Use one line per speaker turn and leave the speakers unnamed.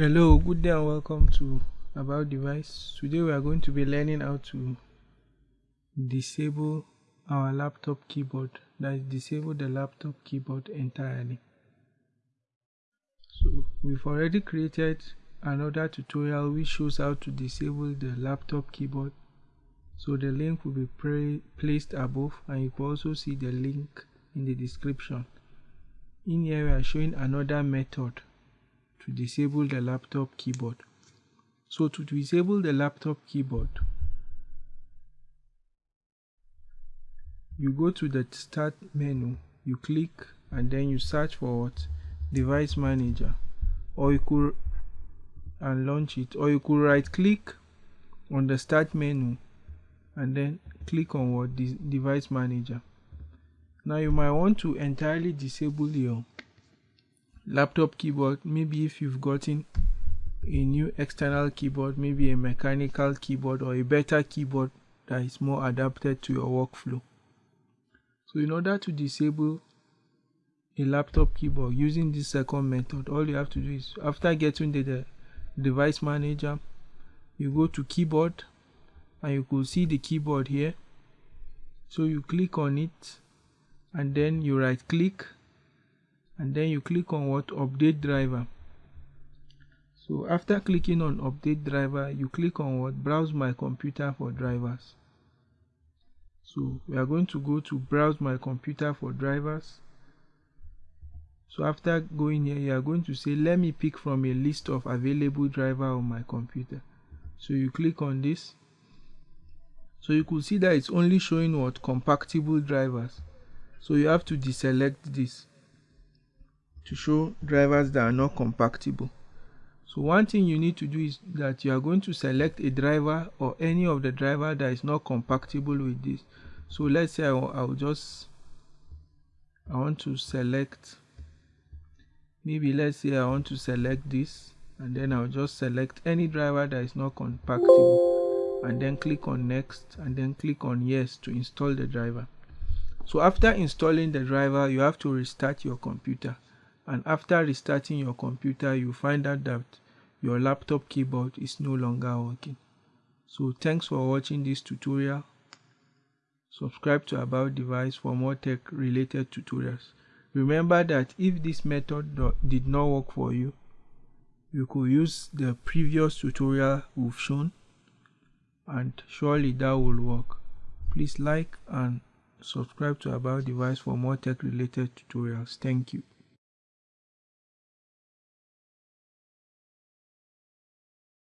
Hello, good day and welcome to About Device. Today we are going to be learning how to disable our laptop keyboard. That is, disable the laptop keyboard entirely. So we've already created another tutorial which shows how to disable the laptop keyboard. So the link will be placed above and you can also see the link in the description. In here we are showing another method to disable the laptop keyboard. So to disable the laptop keyboard, you go to the start menu, you click and then you search for what? Device manager or you could and launch it or you could right click on the start menu and then click on what device manager now you might want to entirely disable your laptop keyboard maybe if you've gotten a new external keyboard maybe a mechanical keyboard or a better keyboard that is more adapted to your workflow. So in order to disable a laptop keyboard using this second method all you have to do is after getting the, the device manager you go to keyboard and you could see the keyboard here. So you click on it and then you right click and then you click on what? Update driver. So after clicking on update driver you click on what? Browse my computer for drivers. So we are going to go to browse my computer for drivers. So after going here you are going to say let me pick from a list of available driver on my computer. So you click on this. So you could see that it's only showing what? Compatible drivers. So you have to deselect this to show drivers that are not compatible. So one thing you need to do is that you are going to select a driver or any of the driver that is not compatible with this. So let's say I will just, I want to select, maybe let's say I want to select this and then I'll just select any driver that is not compatible and then click on next and then click on yes to install the driver. So after installing the driver, you have to restart your computer and after restarting your computer you find out that your laptop keyboard is no longer working. So thanks for watching this tutorial. Subscribe to about device for more tech related tutorials. Remember that if this method did not work for you you could use the previous tutorial we've shown and surely that will work. Please like and subscribe to about device for more tech related tutorials. Thank you